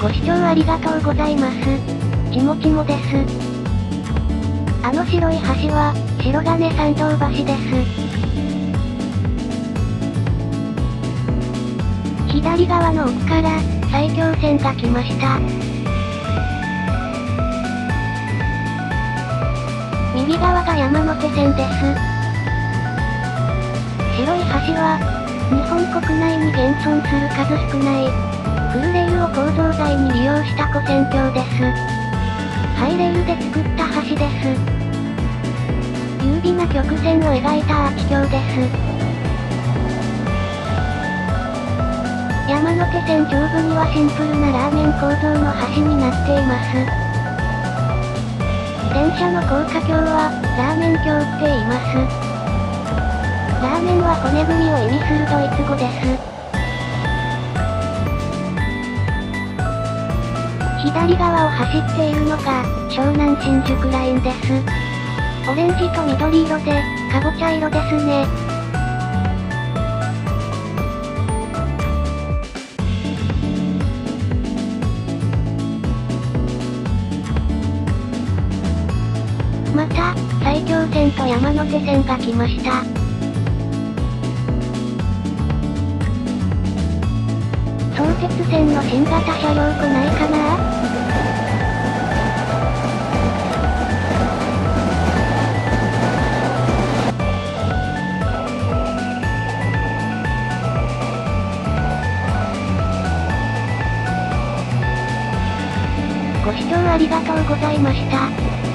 ご視聴ありがとうございます。ちもちもです。あの白い橋は、白金参道橋です。左側の奥から、埼京線が来ました。右側が山手線です。白い橋は、日本国内に現存する数少ない、フルレールを構造材に利用した古線橋です。ハイレールで作った橋です。優美な曲線を描いたアーチ橋です。山手線上部にはシンプルなラーメン構造の橋になっています。電車の高架橋は、ラーメン橋って言います。ラーメンは骨組みを意味するドイツ語です。左側を走っているのが、湘南新宿ラインです。オレンジと緑色で、かぼちゃ色ですね。また、埼京線と山手線が来ました。相鉄線の新型車両来ないかな？ご視聴ありがとうございました。